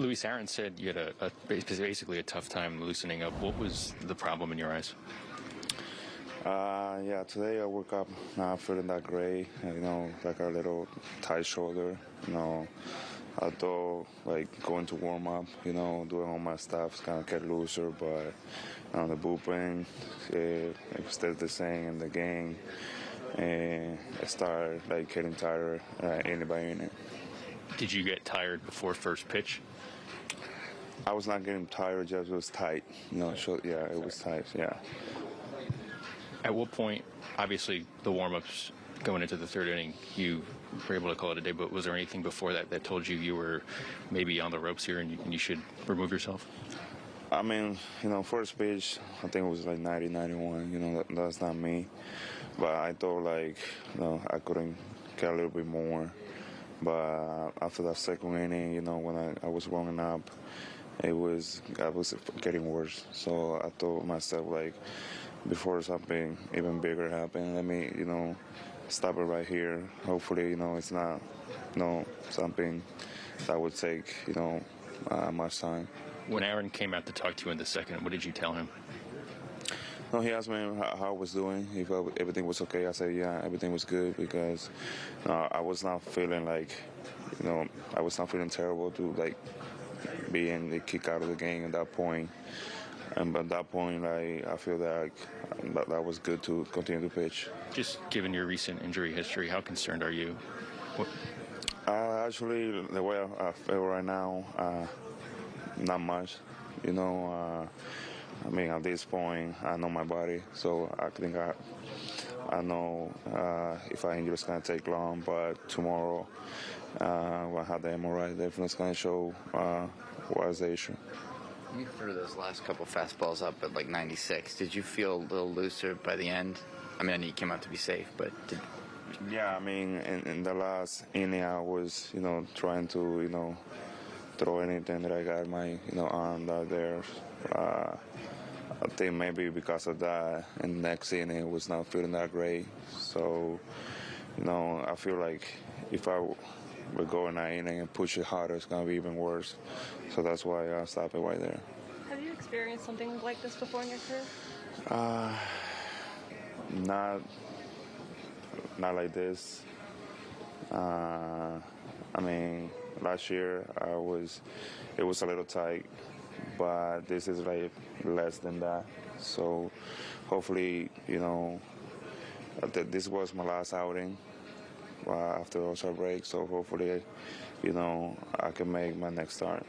Luis Aaron said you had a, a basically a tough time loosening up. What was the problem in your eyes? Uh, yeah, today I woke up not feeling that great. You know, like a little tight shoulder. You know, although like going to warm up, you know, doing all my stuff, kind of get looser. But on the bullpen, it, it stayed the same in the game, and I started like getting tired uh, inning by inning. Did you get tired before first pitch? I was not getting tired, just it was tight. No, so, yeah, it was tight. Yeah. At what point, obviously, the warm ups going into the third inning, you were able to call it a day, but was there anything before that that told you you were maybe on the ropes here and you, and you should remove yourself? I mean, you know, first pitch, I think it was like 90, 91. You know, that, that's not me. But I thought, like, you know, I couldn't get a little bit more. But after that second inning, you know, when I, I was warming up, it was I was getting worse. So I told myself, like, before something even bigger happen. Let me, you know, stop it right here. Hopefully, you know, it's not, you know, something that would take, you know, uh, much time. When Aaron came out to talk to you in the second, what did you tell him? No, he asked me how, how I was doing, if everything was okay. I said, yeah, everything was good because uh, I was not feeling like, you know, I was not feeling terrible to like being in the kick out of the game at that point. And at that point, I, I feel that, that that was good to continue to pitch. Just given your recent injury history, how concerned are you? What? Uh, actually, the way I, I feel right now, uh, not much. You know, uh, I mean, at this point, I know my body, so I think I, I know uh, if I injury, it's gonna take long. But tomorrow, uh, when I have the MRI, definitely it's gonna show uh, what's the issue. You threw those last couple fastballs up at like 96. Did you feel a little looser by the end? I mean, I know you came out to be safe, but did... yeah, I mean, in, in the last inning, I was, you know, trying to, you know, throw anything that I got my, you know, arm out there. Uh, I think maybe because of that, and next inning, it was not feeling that great. So, you know, I feel like if I we go in that inning and push it harder, it's going to be even worse. So that's why I stopped it right there. Have you experienced something like this before in your career? Uh, not, not like this. Uh, I mean, last year I was, it was a little tight, but this is like less than that. So hopefully, you know, this was my last outing uh, after All-Star break. So hopefully, you know, I can make my next start.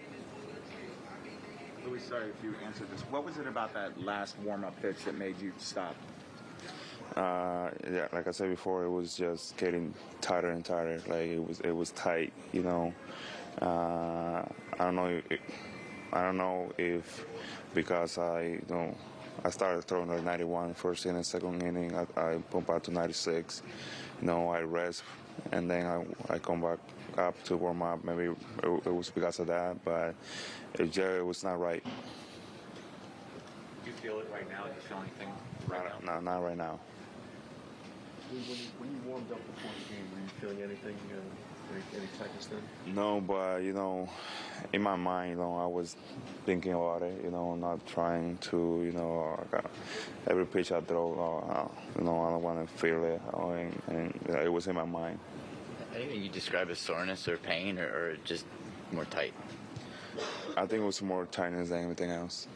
Luis, sorry if you answered this. What was it about that last warm-up pitch that made you stop? Uh, yeah, like I said before, it was just getting tighter and tighter. Like it was, it was tight. You know, uh, I don't know. If, I don't know if because I you know I started throwing like 91 first inning, second inning. I, I pump out to 96. You know, I rest and then I, I come back up to warm up. Maybe it, it was because of that, but it it was not right. Do you feel it right now? Do you feel anything right now? No, not right now. When you, when you warmed up before the game, were you feeling anything, uh, any, any tightness then? No, but you know, in my mind, you know, I was thinking about it. You know, not trying to, you know, every pitch I throw, uh, you know, I don't want to feel it, and, and it was in my mind. Anything you describe as soreness or pain, or, or just more tight? I think it was more tightness than anything else.